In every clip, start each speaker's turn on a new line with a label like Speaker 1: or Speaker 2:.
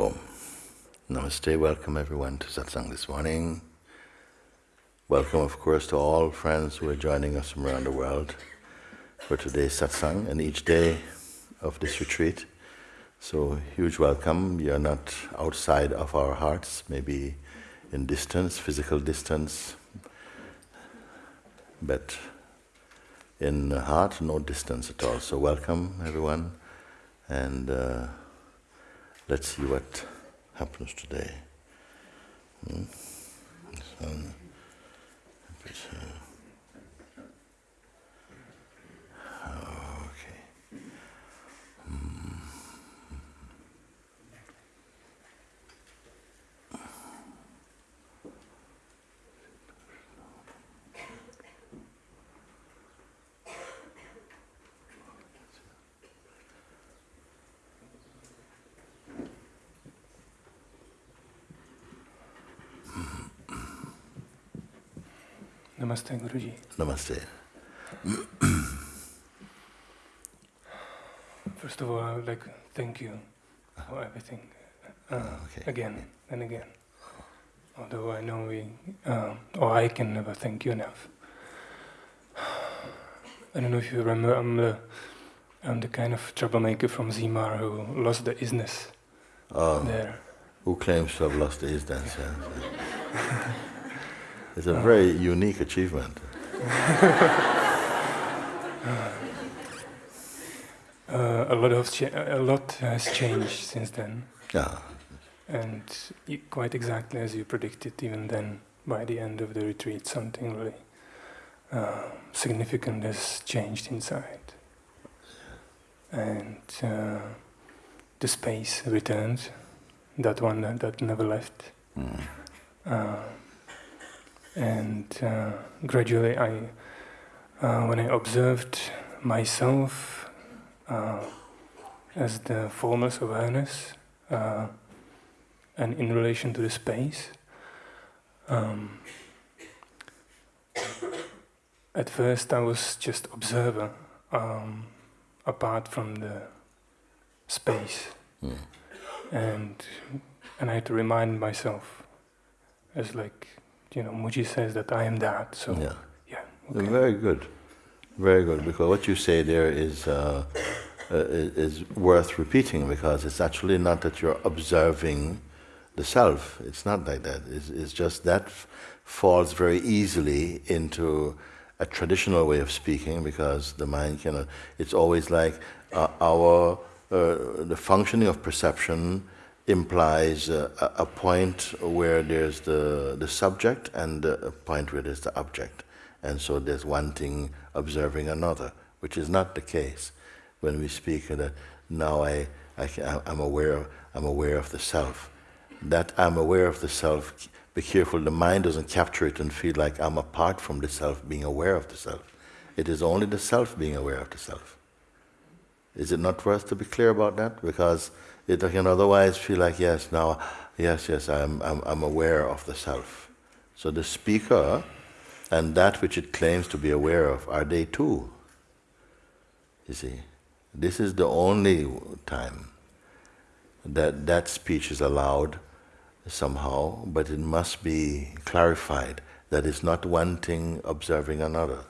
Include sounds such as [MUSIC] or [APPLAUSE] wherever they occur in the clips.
Speaker 1: Om. Namaste, welcome everyone to satsang this morning. Welcome, of course, to all friends who are joining us from around the world for today's satsang and each day of this retreat. So, huge welcome. You're not outside of our hearts, maybe in distance, physical distance, but in heart, no distance at all. So, welcome everyone, and uh, let's see what happens today. Hmm?
Speaker 2: Namaste, Guruji.
Speaker 1: Namaste.
Speaker 2: First of all, I would like to thank you for everything. Uh,
Speaker 1: okay.
Speaker 2: Again and again. Although I know we, um, or I can never thank you enough. [SIGHS] I don't know if you remember, I'm the, I'm the kind of troublemaker from Zmar who lost the isness
Speaker 1: Oh,
Speaker 2: there.
Speaker 1: who claims to have lost the isness? Yeah. [LAUGHS] it's a very unique achievement. [LAUGHS]
Speaker 2: Uh, a lot of a lot has changed since then,
Speaker 1: Yeah,
Speaker 2: and quite exactly as you predicted, even then, by the end of the retreat, something really uh, significant has changed inside, and uh, the space returned, that one that, that never left,
Speaker 1: mm.
Speaker 2: And uh, gradually, I uh, when I observed myself uh, as the formless awareness uh, and in relation to the space. Um, at first, I was just observer, um, apart from the space,
Speaker 1: Mm.
Speaker 2: and and I had to remind myself, as like you know, Mooji says that I am that. So
Speaker 1: yeah.
Speaker 2: yeah, okay.
Speaker 1: Very good, very good. Because what you say there is uh, uh, is is worth repeating because it's actually not that you're observing the self. It's not like that. It's, it's just that falls very easily into a traditional way of speaking because the mind cannot. It's always like uh, our uh, the functioning of perception implies a, a point where there's the the subject and a point where there's the object, and so there's one thing observing another, which is not the case when we speak of that now I, I I'm aware of, I'm aware of the self. That I'm aware of the self. Be careful, the mind doesn't capture it and feel like I'm apart from the self, being aware of the self. It is only the self being aware of the self. Is it not worth to be clear about that? Because it can otherwise feel like, yes, now, yes, yes, I'm, I'm, I'm aware of the self. So the speaker and that which it claims to be aware of, are they too? You see, this is the only time that that speech is allowed somehow, but it must be clarified that it's not one thing observing another.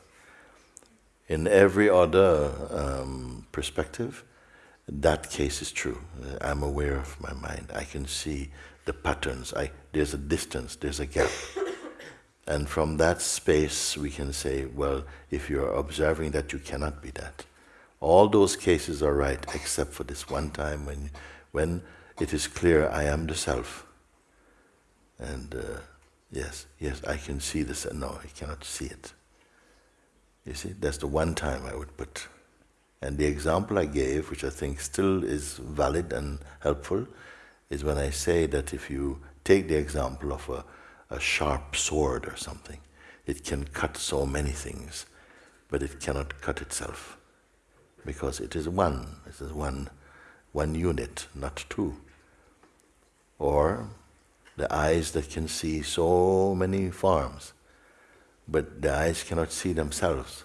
Speaker 1: In every other um, perspective, that case is true. Uh, I'm aware of my mind. I can see the patterns. I, there's a distance, there's a gap. [COUGHS] And from that space, we can say, well, if you're observing that, you cannot be that. All those cases are right, except for this one time when, when it is clear I am the self. And uh, yes, yes, I can see this. No, I cannot see it. You see, that's the one time I would put. And the example I gave, which I think still is valid and helpful, is when I say that if you take the example of a, a sharp sword or something, it can cut so many things, but it cannot cut itself because it is one. It is one, one unit, not two. Or the eyes that can see so many forms, but the eyes cannot see themselves.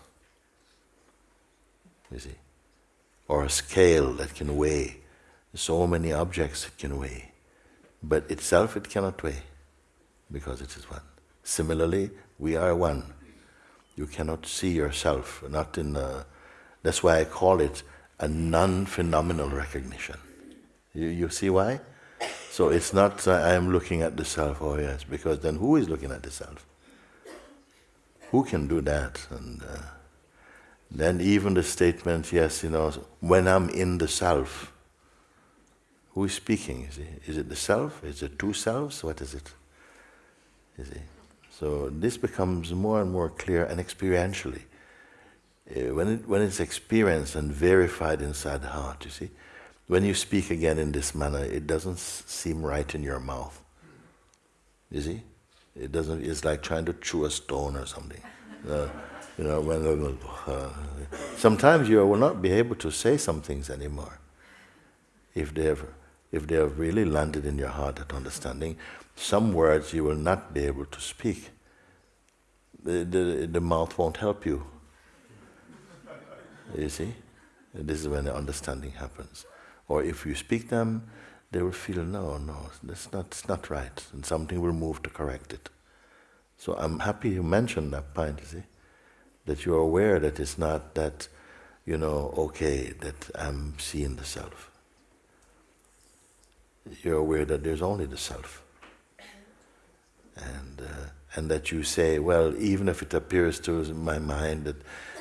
Speaker 1: You see, or a scale that can weigh so many objects it can weigh, but itself it cannot weigh because it is one. Similarly, we are one. You cannot see yourself, not in a, that's why I call it a non-phenomenal recognition. You, you see why? So it's not uh, I am looking at the self, oh yes, because then who is looking at the self? Who can do that? And uh, then even the statement, yes, you know, when I'm in the self, who is speaking? Is it, is it the self? Is it two selves? What is it? Is it? So this becomes more and more clear and experientially. Uh, when, it, when it's experienced and verified inside the heart, you see, when you speak again in this manner, it doesn't seem right in your mouth. You see? It doesn't, it's like trying to chew a stone or something. [LAUGHS] Uh, you know, when, uh, sometimes you will not be able to say some things anymore if they have if they have really landed in your heart that understanding, some words you will not be able to speak. The, the, the mouth won't help you. You see? This is when the understanding happens. Or if you speak them, they will feel, no, no, that's not, it's not right. And something will move to correct it. So I'm happy you mentioned that point, you see? That you're aware that it's not that, you know, okay, that I'm seeing the self you're aware that there's only the self. And, uh, and that you say, well, even if it appears to my mind that,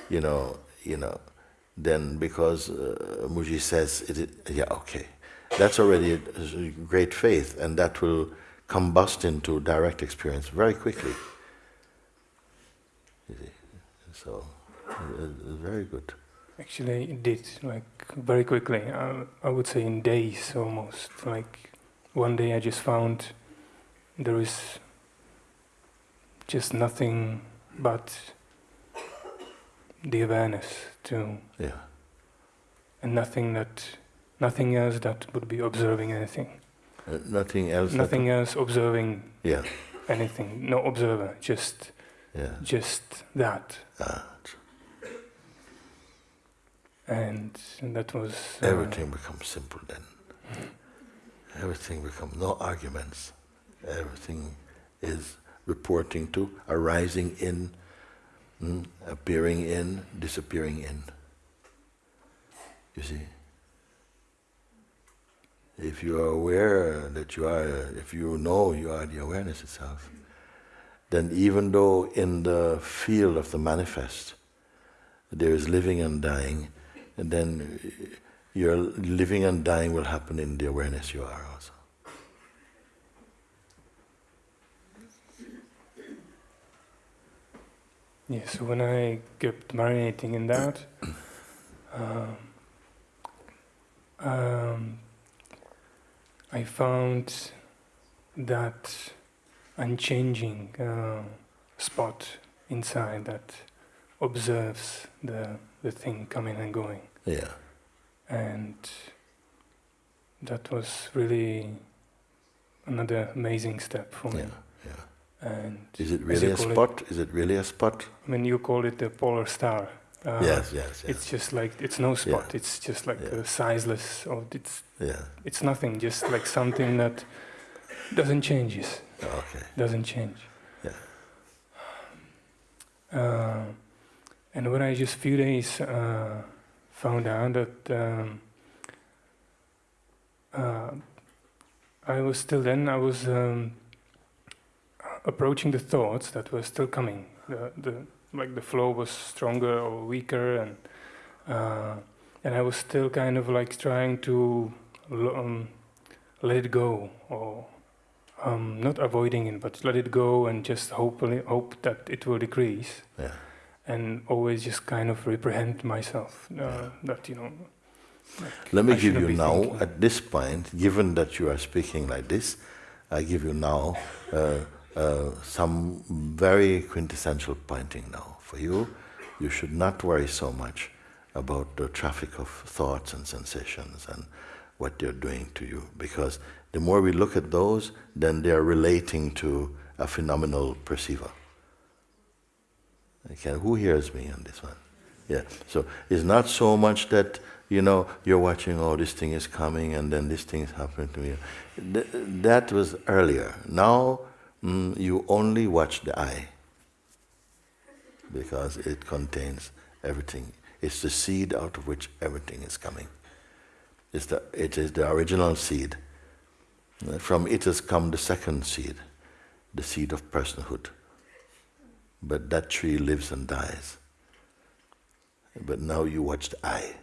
Speaker 1: you know, you know, then because uh, Mooji says, it, yeah, okay, that's already great faith, and that will combust into direct experience very quickly. So, it's very good.
Speaker 2: Actually, it did, like, very quickly. I, I would say in days almost. Like, one day I just found there is just nothing but the awareness to
Speaker 1: yeah
Speaker 2: and nothing that nothing else that would be observing anything
Speaker 1: uh, nothing else
Speaker 2: nothing else observing
Speaker 1: yeah
Speaker 2: anything no observer just
Speaker 1: yeah
Speaker 2: just that
Speaker 1: ah
Speaker 2: and, and that was
Speaker 1: uh, everything becomes simple then. everything becomes no arguments. Everything is reporting to, arising in, mm, appearing in, disappearing in. You see? If you are aware that you are, if you know you are the awareness itself, then even though in the field of the manifest there is living and dying, and then your living and dying will happen in the awareness you are also.
Speaker 2: Yes, so when I kept marinating in that, um, um, I found that unchanging uh, spot inside that observes the the thing coming and going.
Speaker 1: Yeah.
Speaker 2: And that was really another amazing step for me.
Speaker 1: Yeah, yeah.
Speaker 2: And
Speaker 1: is it really a spot? It, is it really a spot?
Speaker 2: I mean, you call it the polar star.
Speaker 1: Uh, yes, yes, yes.
Speaker 2: It's just like it's no spot. Yeah. It's just like yeah. sizeless, or it's
Speaker 1: yeah.
Speaker 2: It's nothing. Just like something that doesn't change.
Speaker 1: Okay.
Speaker 2: Doesn't change.
Speaker 1: Yeah.
Speaker 2: Uh, and when I just few days uh, found out that um, uh, I was still then I was um, approaching the thoughts that were still coming. The, the like the flow was stronger or weaker, and uh, and I was still kind of like trying to um, let it go or um, not avoiding it, but let it go and just hopefully hope that it will decrease.
Speaker 1: Yeah
Speaker 2: and always just kind of reprehend myself uh, that you know.
Speaker 1: Like Let me I give you now thinking. at this point, given that you are speaking like this, I give you now uh, uh, some very quintessential pointing now for you. You should not worry so much about the traffic of thoughts and sensations and what they're doing to you, because the more we look at those, then they are relating to a phenomenal perceiver. Okay, who hears me on this one? Yeah. So it's not so much that you know, you're watching, oh, this thing is coming, and then this thing is happening to me. Th- that was earlier. Now mm, you only watch the eye because it contains everything. It's the seed out of which everything is coming. It's the, it is the original seed. From it has come the second seed, the seed of personhood. But that tree lives and dies. But now you watch the eye.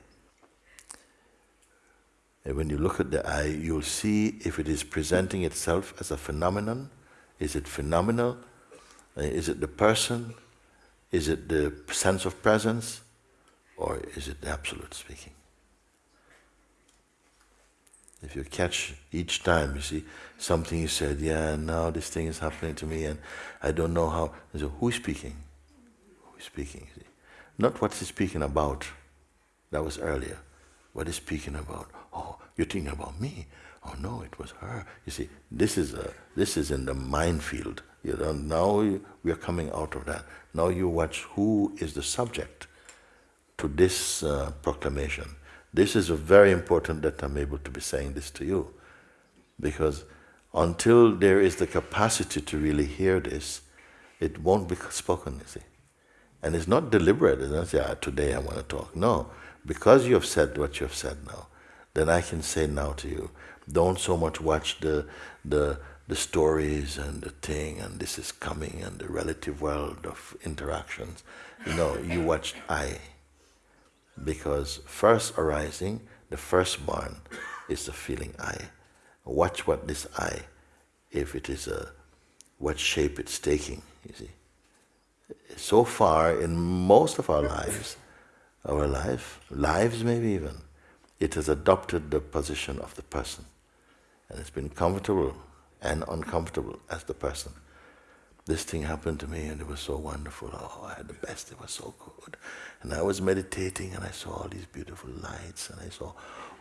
Speaker 1: And when you look at the eye, you'll see if it is presenting itself as a phenomenon. Is it phenomenal? Uh, is it the person? Is it the sense of presence? Or is it the absolute speaking? If you catch each time, you see something you said, yeah, now this thing is happening to me and I don't know how. So who's speaking? Who's speaking? Not what he's speaking about. That was earlier. What is speaking about? Oh, you're thinking about me. Oh no, it was her. You see, this is a, this is in the minefield. You know, now we are coming out of that. Now you watch who is the subject to this uh, proclamation. This is very important that I'm able to be saying this to you. Because until there is the capacity to really hear this, it won't be spoken, you see. And it's not deliberate. It's not say, ah, today I want to talk. No, because you have said what you have said now, then I can say now to you, don't so much watch the, the, the stories and the thing and this is coming and the relative world of interactions. Know, you watch I. Because first arising, the firstborn is the feeling I. Watch what this I, if it is a, what shape it's taking, you see. So far, in most of our lives, our life, lives maybe even, it has adopted the position of the person. And it's been comfortable and uncomfortable as the person. This thing happened to me and it was so wonderful. Oh, I had the best, it was so good. And I was meditating and I saw all these beautiful lights and I saw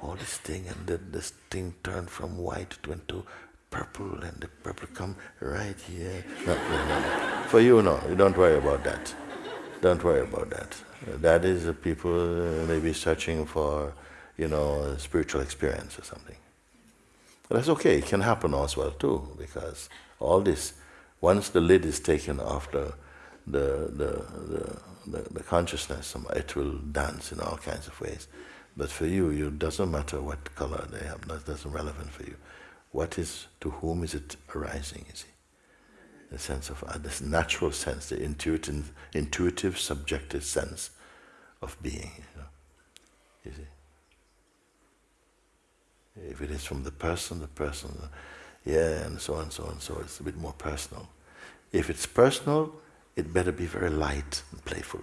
Speaker 1: all this thing and then this thing turned from white to into purple and the purple come right here. No, no, no. For you, no, you don't worry about that. Don't worry about that. That is uh, people uh, maybe searching for, you know, spiritual experience or something. But that's okay, it can happen as well too, because all this, once the lid is taken off the, the, the, the, the, consciousness, it will dance in all kinds of ways. But for you, it doesn't matter what color they have, that doesn't relevant for you. What is, to whom is it arising, you see? the sense of uh, this natural sense, the intuitive, intuitive, subjective sense of being. You, know, you see. If it is from the person, the person, yeah, and so on, so on, and so it's a bit more personal. If it's personal, it better be very light and playful.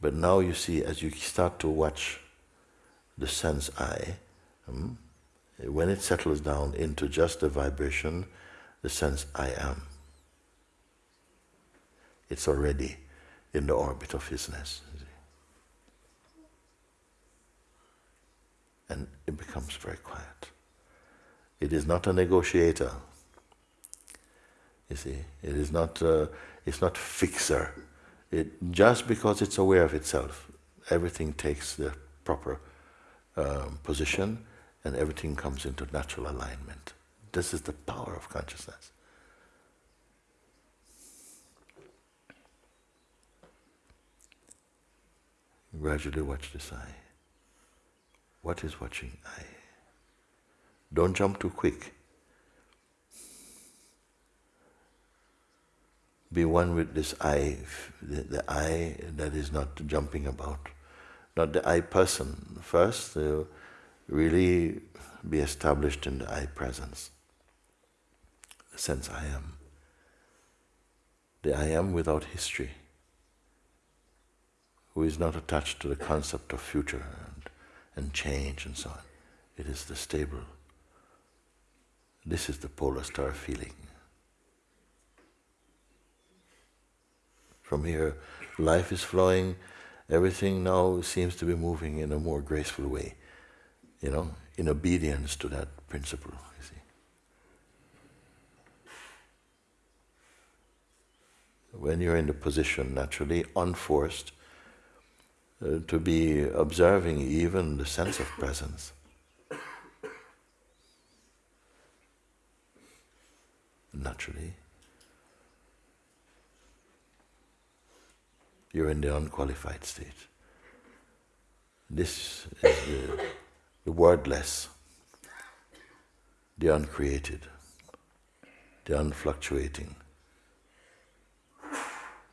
Speaker 1: But now you see, as you start to watch the sense I, um, when it settles down into just the vibration, the sense I am. It's already in the orbit of isness. And it becomes very quiet. It is not a negotiator. You see, it is not. Uh, it's not fixer. It just because it's aware of itself, everything takes the proper um, position, and everything comes into natural alignment. This is the power of consciousness. Gradually watch this eye. What is watching eye? Don't jump too quick. Be one with this I, the, the eye that is not jumping about, not the I person. First, uh, really be established in the I presence the sense I am. The I am without history, who is not attached to the concept of future and, and change and so on. It is the stable. This is the polar star feeling. From here, life is flowing, everything now seems to be moving in a more graceful way, you know, in obedience to that principle. when you're in the position naturally, unforced, uh, to be observing even the sense of presence. Naturally, you're in the unqualified state. This is the, the wordless, the uncreated, the unfluctuating,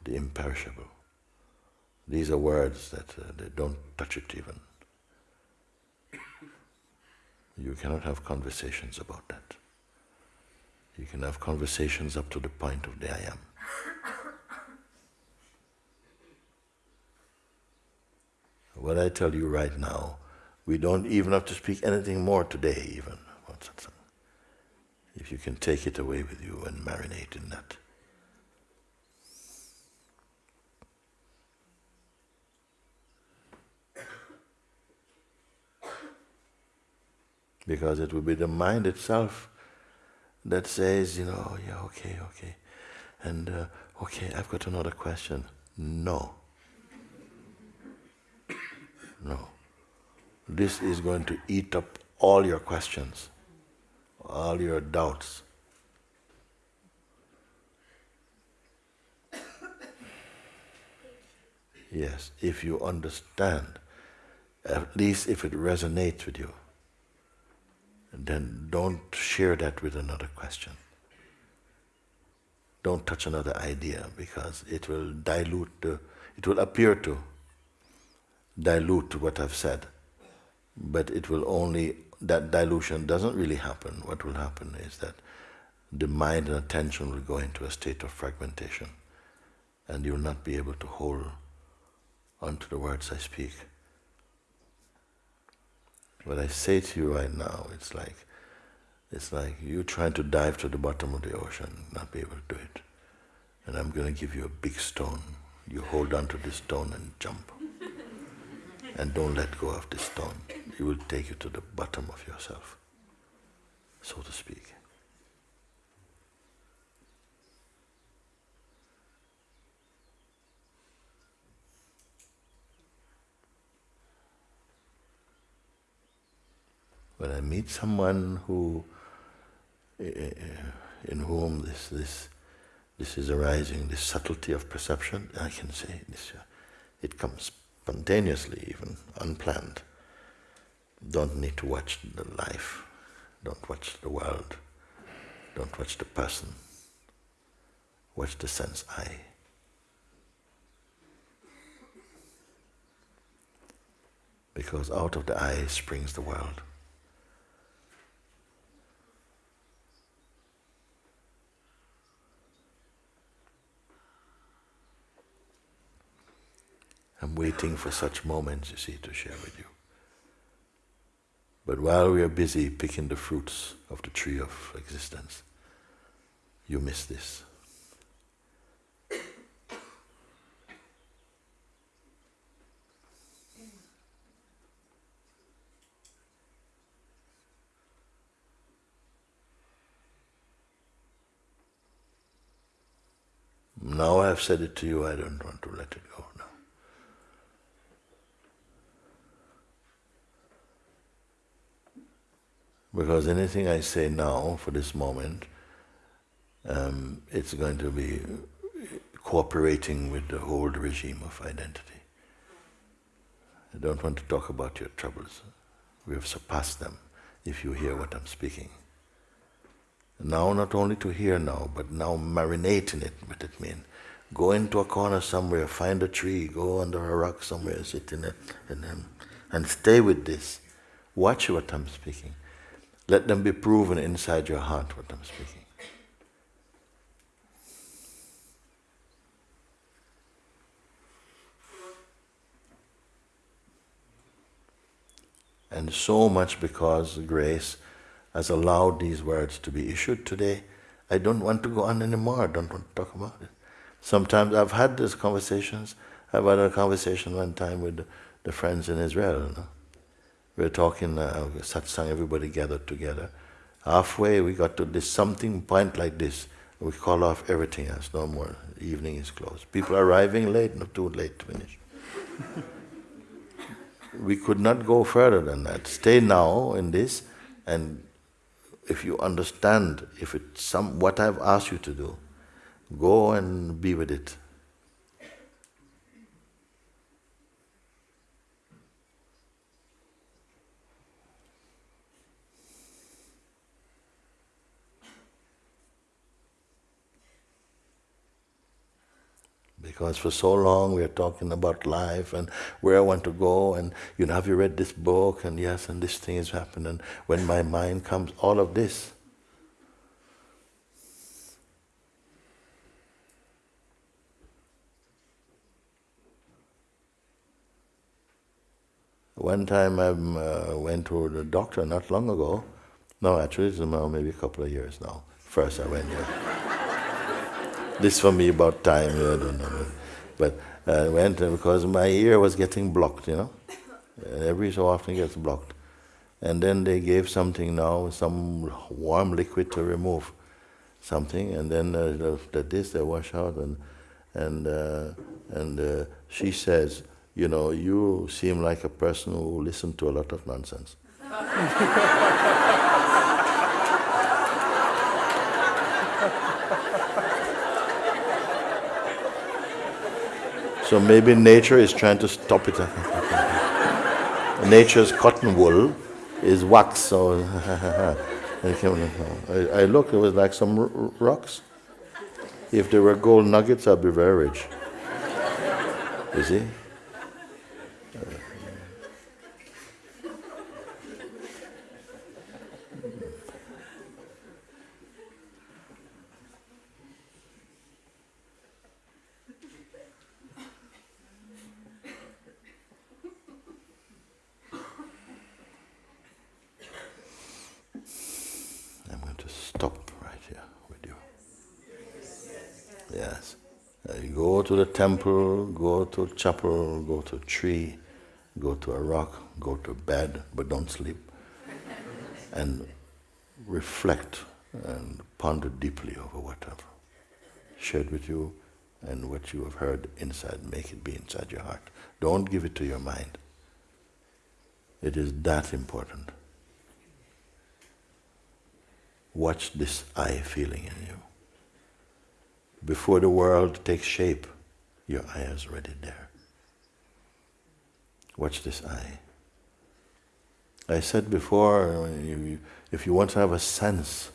Speaker 1: the imperishable. These are words that uh, they don't touch it even. You cannot have conversations about that. You can have conversations up to the point of the I am. [LAUGHS] What I tell you right now, we don't even have to speak anything more today, even. If you can take it away with you and marinate in that. [COUGHS] Because it will be the mind itself that says, you know, yeah, okay, okay. And, uh, okay, I've got another question. No. No. This is going to eat up all your questions, all your doubts. Yes, if you understand, at least if it resonates with you, then don't share that with another question. Don't touch another idea because it will dilute the, it will appear to dilute what I've said. But it will only, that dilution doesn't really happen. What will happen is that the mind and attention will go into a state of fragmentation and you'll not be able to hold onto the words I speak. What I say to you right now, it's like, it's like you trying to dive to the bottom of the ocean, not be able to do it. And I'm going to give you a big stone. You hold on to this stone and jump. [LAUGHS] and don't let go of this stone. It will take you to the bottom of yourself, so to speak. When I meet someone who, eh, eh, in whom this, this, this is arising, this subtlety of perception, I can say this, uh, it comes spontaneously even, unplanned. Don't need to watch the life, don't watch the world, don't watch the person, watch the sense I. Because out of the eye springs the world. I'm waiting for such moments, you see, to share with you. But while we are busy picking the fruits of the tree of existence, you miss this. Now I've said it to you, I don't want to let it go. Because anything I say now, for this moment, um, it's going to be cooperating with the old regime of identity. I don't want to talk about your troubles. We have surpassed them if you hear what I'm speaking. Now, not only to hear now, but now marinate in it, what it means. Go into a corner somewhere, find a tree, go under a rock somewhere, sit in it, and, then, and stay with this. Watch what I'm speaking. Let them be proven inside your heart what I'm speaking. And so much because grace has allowed these words to be issued today, I don't want to go on anymore. I don't want to talk about it. Sometimes I've had these conversations. I've had a conversation one time with the friends in Israel. You know? We were talking, uh, satsang, everybody gathered together. Halfway, we got to this something point like this. We call off everything else, no more. evening is closed. People are arriving late, not too late to finish. [LAUGHS] we could not go further than that. Stay now in this, and if you understand, if it's some what I've asked you to do, go and be with it. Because for so long we are talking about life and where I want to go and you know have you read this book and yes and this thing has happened and when my mind comes all of this One time I uh, went to the doctor not long ago. No, actually, it's now maybe a couple of years now. First I went here. This for me about time, I don't know. But I went because my ear was getting blocked, you know. Every so often gets blocked. And then they gave something now, some warm liquid to remove something, and then uh, the, this they wash out, and and uh, and uh, she says, you know, you seem like a person who listened to a lot of nonsense. [LAUGHS] so maybe nature is trying to stop it. [LAUGHS] Nature's cotton wool is wax, so [LAUGHS] I, look, it was like some rocks. If they were gold nuggets, I'd be very rich. You see? to the temple, go to chapel, go to a tree, go to a rock, go to bed, but don't sleep. and reflect and ponder deeply over whatever shared with you and what you have heard inside, make it be inside your heart. Don't give it to your mind. It is that important. Watch this I feeling in you. Before the world takes shape, your eye is already there. Watch this eye. I said before, uh, if you want to have a sense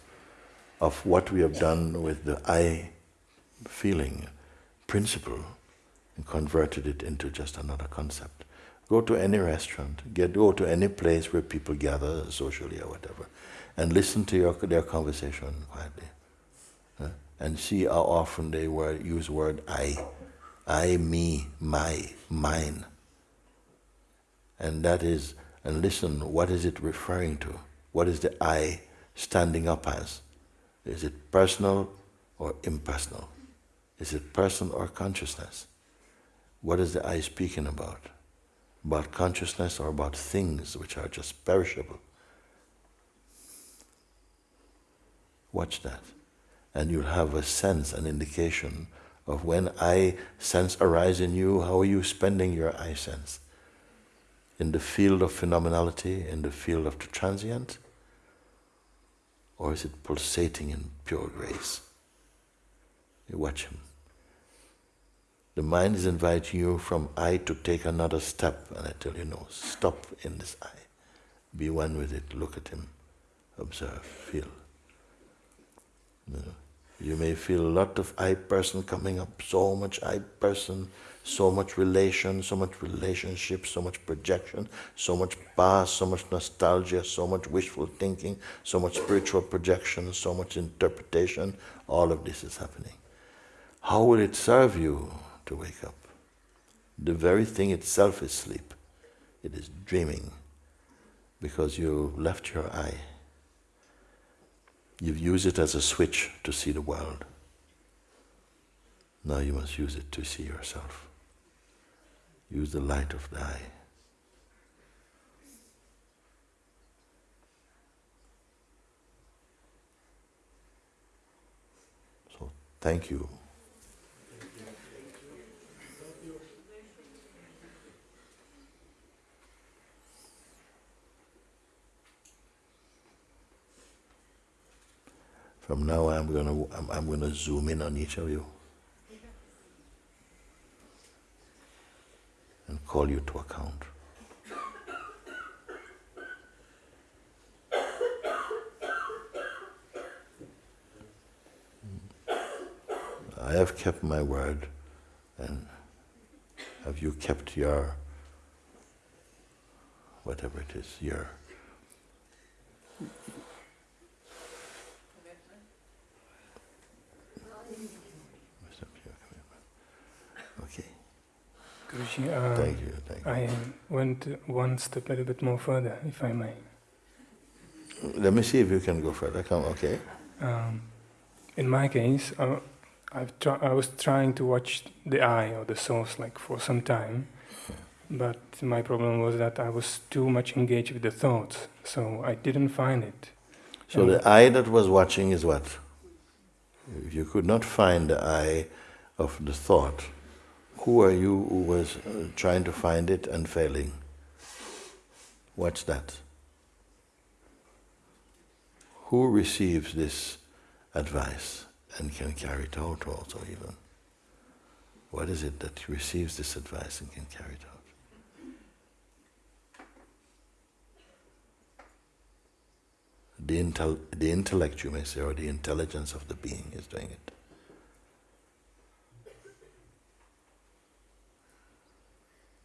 Speaker 1: of what we have done with the eye feeling principle and converted it into just another concept. Go to any restaurant, get, go to any place where people gather socially or whatever, and listen to your, their conversation quietly. And see how often they word, use word I I, me, my, mine. And that is, and listen, what is it referring to? What is the I standing up as? Is it personal or impersonal? Is it person or consciousness? What is the I speaking about? About consciousness or about things which are just perishable? Watch that. And you'll have a sense, an indication of when I sense arise in you, how are you spending your I sense? In the field of phenomenality, in the field of the transient? Or is it pulsating in pure grace? You watch him. The mind is inviting you from I to take another step, and I tell you, no, stop in this I. Be one with it, look at him, observe, feel. You know. You may feel a lot of I person coming up, so much I person, so much relation, so much relationship, so much projection, so much past, so much nostalgia, so much wishful thinking, so much spiritual projection, so much interpretation. All of this is happening. How will it serve you to wake up? The very thing itself is sleep. It is dreaming because you left your eye. You've used it as a switch to see the world. Now you must use it to see yourself. Use the light of the eye. So thank you. From now on, I'm going to I'm, I'm going to zoom in on each of you and call you to account. I have kept my word, and have you kept your whatever it is, your Okay.
Speaker 2: Guruji, uh,
Speaker 1: Thank you. Thank you.
Speaker 2: I went one step a little bit more further, if I may.
Speaker 1: Let me see if you can go further. Come, okay.
Speaker 2: Um, in my case, uh, I was trying to watch the eye or the source like for some time, but my problem was that I was too much engaged with the thoughts, so I didn't find it.
Speaker 1: So
Speaker 2: And-
Speaker 1: the eye that was watching is what? If you could not find the eye of the thought, who are you who was uh, trying to find it and failing? What's that? Who receives this advice and can carry it out also even? What is it that receives this advice and can carry it out? The, intel, the intellect, you may say, or the intelligence of the being is doing it.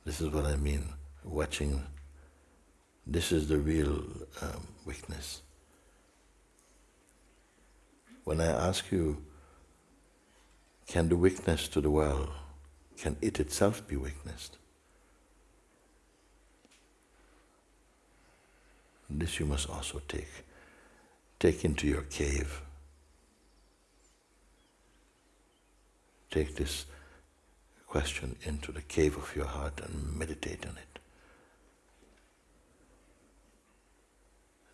Speaker 1: This is what I mean, watching. This is the real um, weakness. When I ask you, can the weakness to the world, can it itself be witnessed? This you must also take. Take into your cave. Take this question into the cave of your heart and meditate on it.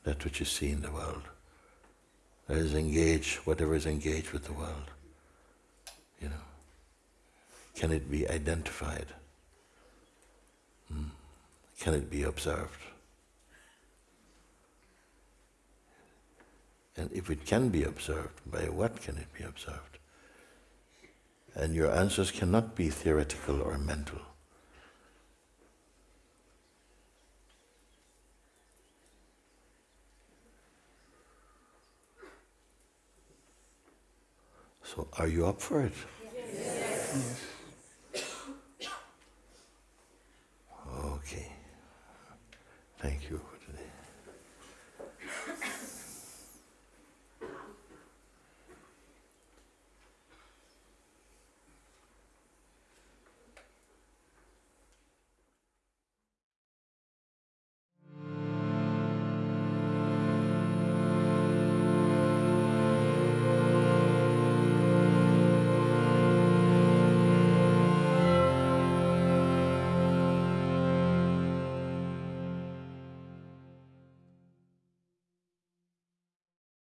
Speaker 1: That which you see in the world. That is engaged, whatever is engaged with the world. You know. Can it be identified? Hmm. Can it be observed? And if it can be observed, by what can it be observed? And your answers cannot be theoretical or mental. So, are you up for it?
Speaker 2: Yes. yes. Okay. Thank you.